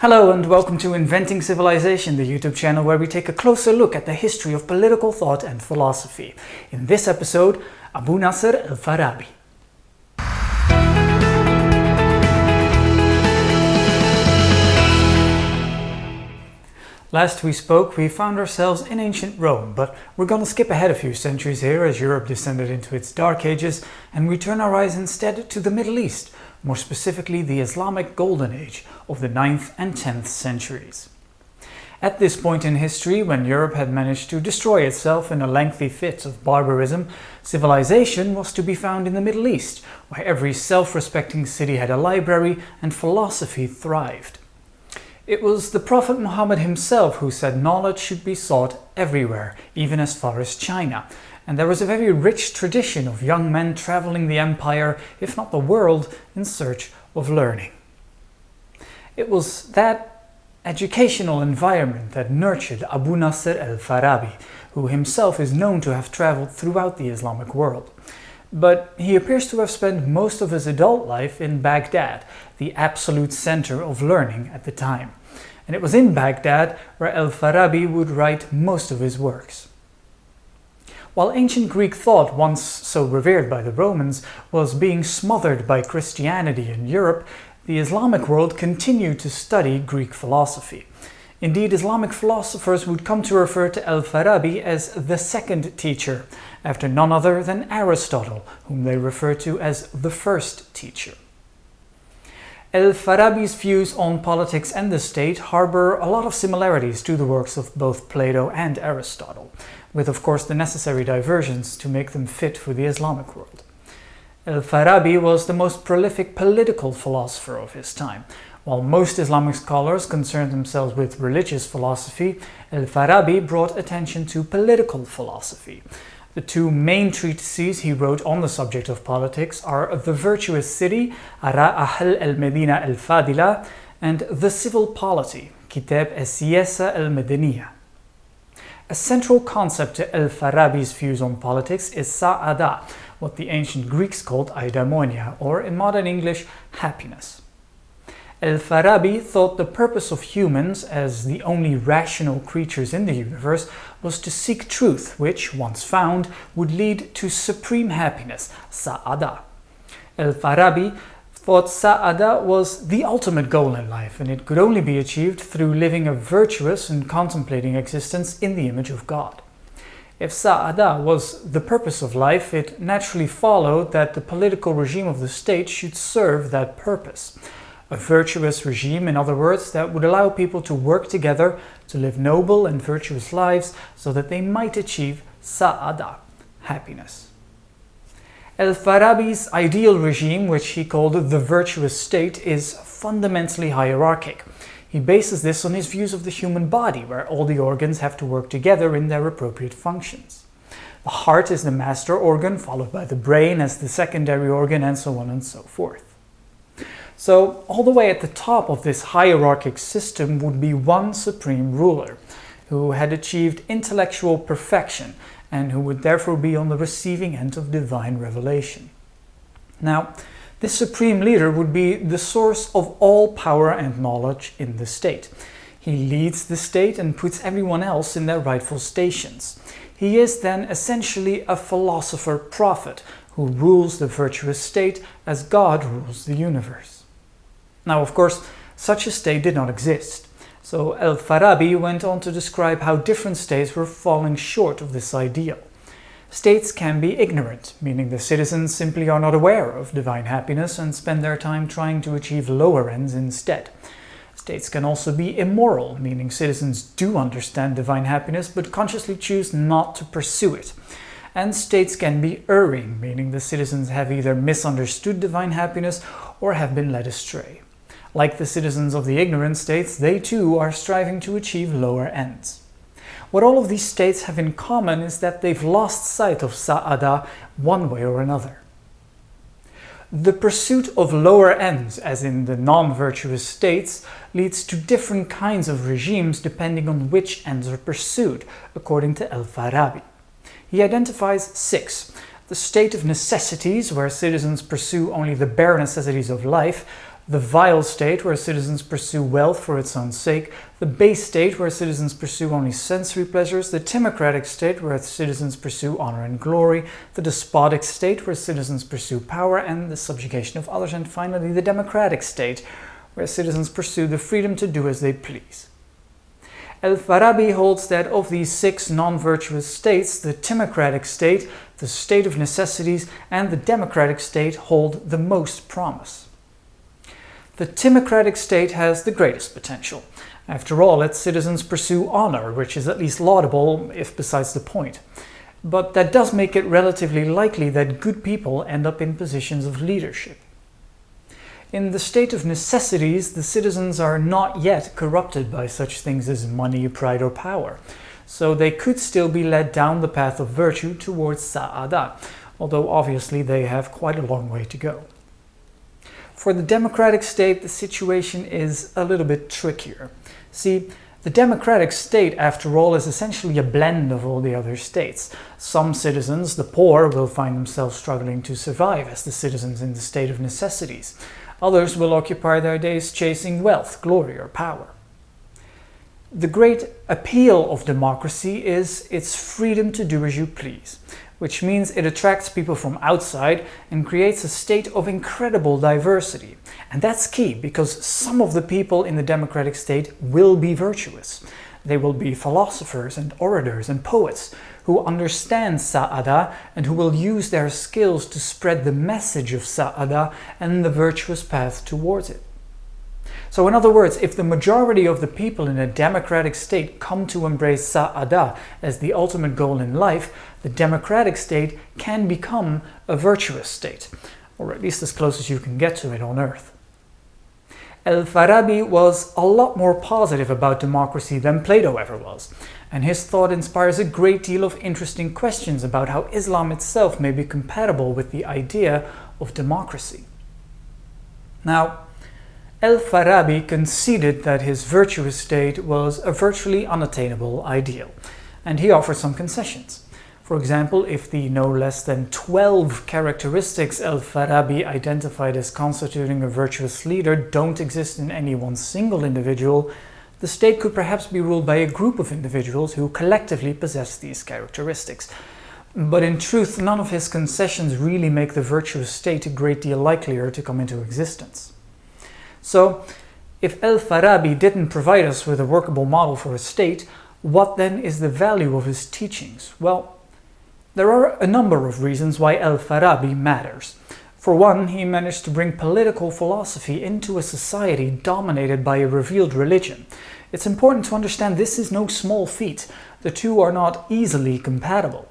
Hello and welcome to Inventing Civilization, the YouTube channel where we take a closer look at the history of political thought and philosophy. In this episode, Abu Nasr al-Farabi. Last we spoke, we found ourselves in ancient Rome, but we're gonna skip ahead a few centuries here as Europe descended into its dark ages and we turn our eyes instead to the Middle East, more specifically the Islamic Golden Age of the 9th and 10th centuries. At this point in history, when Europe had managed to destroy itself in a lengthy fit of barbarism, civilization was to be found in the Middle East, where every self-respecting city had a library and philosophy thrived. It was the Prophet Muhammad himself who said knowledge should be sought everywhere, even as far as China, and there was a very rich tradition of young men traveling the empire, if not the world, in search of learning. It was that educational environment that nurtured Abu Nasr al-Farabi, who himself is known to have traveled throughout the Islamic world. But he appears to have spent most of his adult life in Baghdad, the absolute center of learning at the time and it was in Baghdad where al-Farabi would write most of his works. While ancient Greek thought, once so revered by the Romans, was being smothered by Christianity in Europe, the Islamic world continued to study Greek philosophy. Indeed, Islamic philosophers would come to refer to al-Farabi as the second teacher, after none other than Aristotle, whom they refer to as the first teacher. El-Farabi's views on politics and the state harbor a lot of similarities to the works of both Plato and Aristotle, with of course the necessary diversions to make them fit for the Islamic world. El-Farabi was the most prolific political philosopher of his time. While most Islamic scholars concerned themselves with religious philosophy, El-Farabi brought attention to political philosophy, the two main treatises he wrote on the subject of politics are The Virtuous City, Ara Ahl al-Medina al-Fadila, and The Civil Polity, Kitab al-Siyasa al-Madaniya. A central concept to al-Farabi's views on politics is sa'ada, what the ancient Greeks called eudaimonia, or in modern English, happiness. El-Farabi thought the purpose of humans, as the only rational creatures in the universe, was to seek truth, which, once found, would lead to supreme happiness, sa'ada. El-Farabi thought sa'ada was the ultimate goal in life, and it could only be achieved through living a virtuous and contemplating existence in the image of God. If sa'ada was the purpose of life, it naturally followed that the political regime of the state should serve that purpose a virtuous regime, in other words, that would allow people to work together to live noble and virtuous lives so that they might achieve sa'ada, happiness. El-Farabi's ideal regime, which he called the virtuous state, is fundamentally hierarchic. He bases this on his views of the human body, where all the organs have to work together in their appropriate functions. The heart is the master organ, followed by the brain as the secondary organ, and so on and so forth. So all the way at the top of this hierarchic system would be one supreme ruler who had achieved intellectual perfection and who would therefore be on the receiving end of divine revelation. Now, this supreme leader would be the source of all power and knowledge in the state. He leads the state and puts everyone else in their rightful stations. He is then essentially a philosopher-prophet who rules the virtuous state as God rules the universe. Now, of course, such a state did not exist. So Al-Farabi went on to describe how different states were falling short of this ideal. States can be ignorant, meaning the citizens simply are not aware of divine happiness and spend their time trying to achieve lower ends instead. States can also be immoral, meaning citizens do understand divine happiness but consciously choose not to pursue it. And states can be erring, meaning the citizens have either misunderstood divine happiness or have been led astray. Like the citizens of the ignorant states, they too are striving to achieve lower ends. What all of these states have in common is that they've lost sight of Sa'ada one way or another. The pursuit of lower ends, as in the non-virtuous states, leads to different kinds of regimes depending on which ends are pursued, according to El-Farabi. He identifies six. The state of necessities, where citizens pursue only the bare necessities of life, the vile state where citizens pursue wealth for its own sake, the base state where citizens pursue only sensory pleasures, the timocratic state where citizens pursue honor and glory, the despotic state where citizens pursue power and the subjugation of others, and finally the democratic state where citizens pursue the freedom to do as they please. El-Farabi holds that of these six non-virtuous states, the timocratic state, the state of necessities, and the democratic state hold the most promise. The timocratic state has the greatest potential. After all, its citizens pursue honor, which is at least laudable, if besides the point. But that does make it relatively likely that good people end up in positions of leadership. In the state of necessities, the citizens are not yet corrupted by such things as money, pride or power, so they could still be led down the path of virtue towards sa'ada, although obviously they have quite a long way to go. For the democratic state, the situation is a little bit trickier. See, the democratic state, after all, is essentially a blend of all the other states. Some citizens, the poor, will find themselves struggling to survive as the citizens in the state of necessities. Others will occupy their days chasing wealth, glory, or power. The great appeal of democracy is its freedom to do as you please, which means it attracts people from outside and creates a state of incredible diversity. And that's key because some of the people in the democratic state will be virtuous. They will be philosophers and orators and poets who understand Sa'ada and who will use their skills to spread the message of Sa'ada and the virtuous path towards it. So in other words, if the majority of the people in a democratic state come to embrace Sa'ada as the ultimate goal in life, the democratic state can become a virtuous state, or at least as close as you can get to it on earth. El-Farabi was a lot more positive about democracy than Plato ever was, and his thought inspires a great deal of interesting questions about how Islam itself may be compatible with the idea of democracy. Now, El-Farabi conceded that his virtuous state was a virtually unattainable ideal, and he offered some concessions. For example, if the no less than 12 characteristics El-Farabi identified as constituting a virtuous leader don't exist in any one single individual, the state could perhaps be ruled by a group of individuals who collectively possess these characteristics. But in truth, none of his concessions really make the virtuous state a great deal likelier to come into existence. So, if al-Farabi didn't provide us with a workable model for a state, what then is the value of his teachings? Well, there are a number of reasons why al-Farabi matters. For one, he managed to bring political philosophy into a society dominated by a revealed religion. It's important to understand this is no small feat. The two are not easily compatible.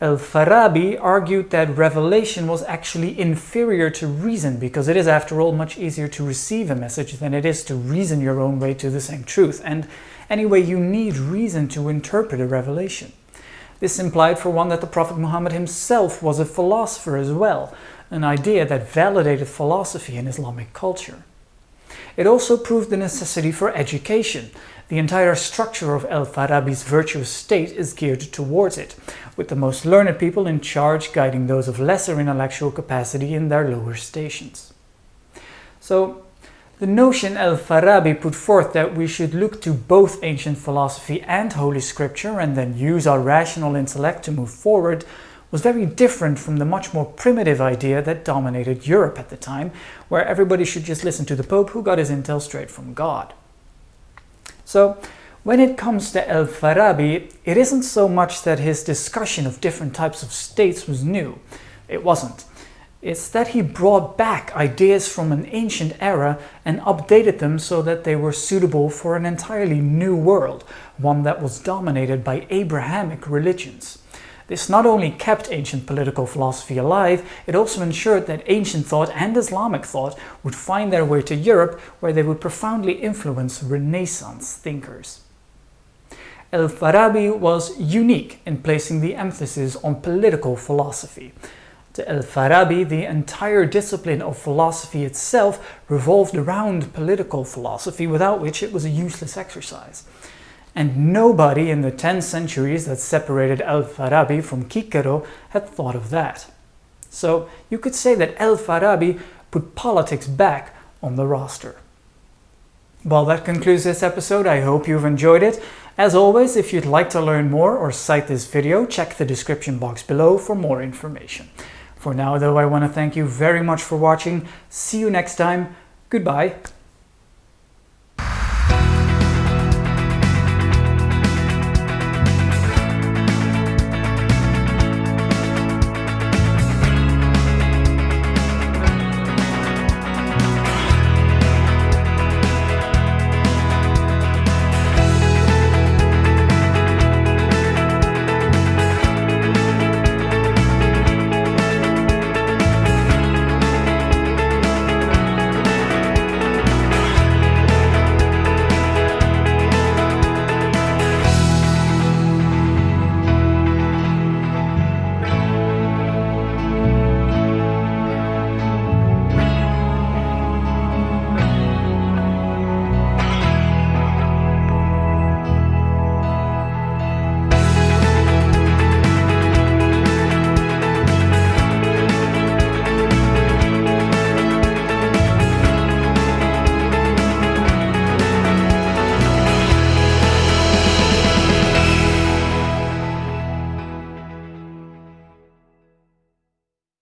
El-Farabi argued that revelation was actually inferior to reason because it is after all much easier to receive a message than it is to reason your own way to the same truth and anyway you need reason to interpret a revelation. This implied for one that the Prophet Muhammad himself was a philosopher as well, an idea that validated philosophy in Islamic culture. It also proved the necessity for education. The entire structure of El-Farabi's virtuous state is geared towards it, with the most learned people in charge guiding those of lesser intellectual capacity in their lower stations. So, the notion El-Farabi put forth that we should look to both ancient philosophy and Holy Scripture and then use our rational intellect to move forward was very different from the much more primitive idea that dominated Europe at the time, where everybody should just listen to the Pope who got his intel straight from God. So, when it comes to Al-Farabi, it isn't so much that his discussion of different types of states was new. It wasn't. It's that he brought back ideas from an ancient era and updated them so that they were suitable for an entirely new world, one that was dominated by Abrahamic religions. This not only kept ancient political philosophy alive, it also ensured that ancient thought and Islamic thought would find their way to Europe where they would profoundly influence Renaissance thinkers. El-Farabi was unique in placing the emphasis on political philosophy. To El-Farabi, the entire discipline of philosophy itself revolved around political philosophy, without which it was a useless exercise. And nobody in the 10 centuries that separated Al-Farabi from Cicero had thought of that. So you could say that Al-Farabi put politics back on the roster. Well, that concludes this episode. I hope you've enjoyed it. As always, if you'd like to learn more or cite this video, check the description box below for more information. For now, though, I want to thank you very much for watching. See you next time. Goodbye.